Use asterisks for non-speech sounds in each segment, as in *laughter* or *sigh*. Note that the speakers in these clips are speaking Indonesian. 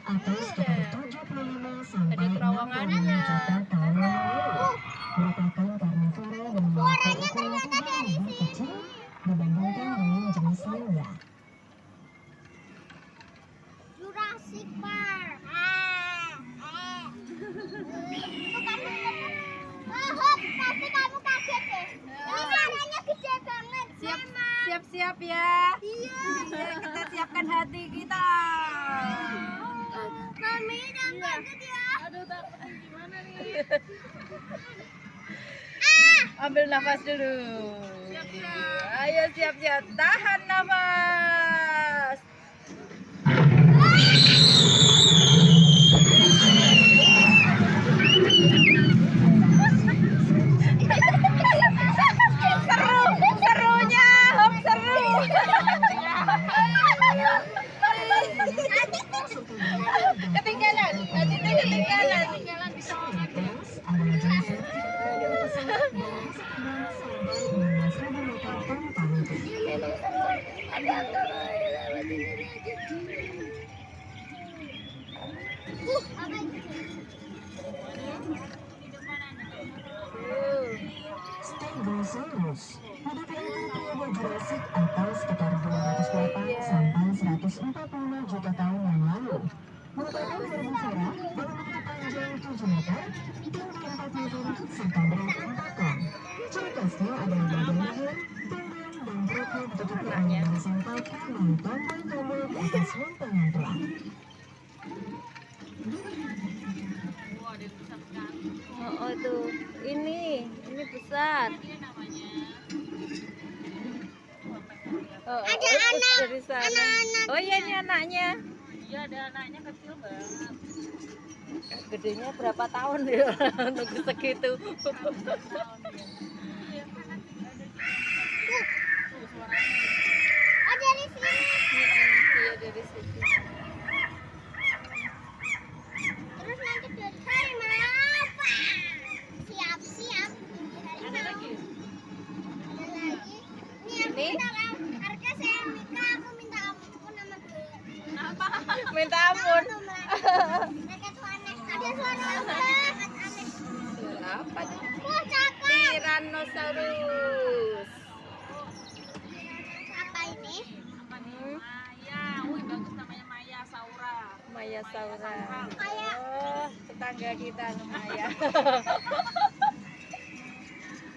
atau sekitar 75 sampai 60 juta Jakarta lalu. Siap-siap ya. Iya. kita siapkan hati kita. Mami jangan takut ya. Aduh takut gimana nih? Ambil nafas dulu. Ayo siap-siap. Tahan nafas. Atau sekitar 208 sampai 145 juta tahun yang lalu merupakan herbivora ukuran panjang 7 meter, tinggi 4 meter, serta berat tulang. Oh, oh tuh, ini, ini besar. Oh, Ada oh, anak, dari sana. anak-anak. Oh iya ini anaknya. Iya ada anaknya kecil banget. Gedenya berapa tahun ya? *laughs* Nunggu segitu. Oh dari sini. Iya dari situ. Terus nanti dari hari apa? Siap siap. Ada lagi? Ada lagi. Ini aku Ini? minta kamu. Harga saya Mika. Aku minta kamu nama dulu. Apa? Minta ampun. Apa? Tyrannosaurus. Apa ini? Maya. Wih bagus namanya Maya Saura. Maya Saura. Oh, tetangga kita Maya.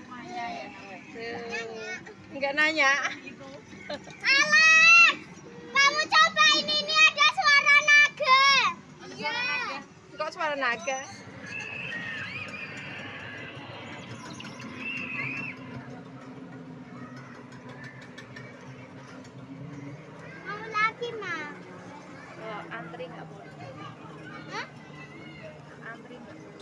Maya ya. Tuh. Enggak nanya. Alah, kok suara naga mau lagi ma oh, antri nggak boleh Hah? antri gak boleh.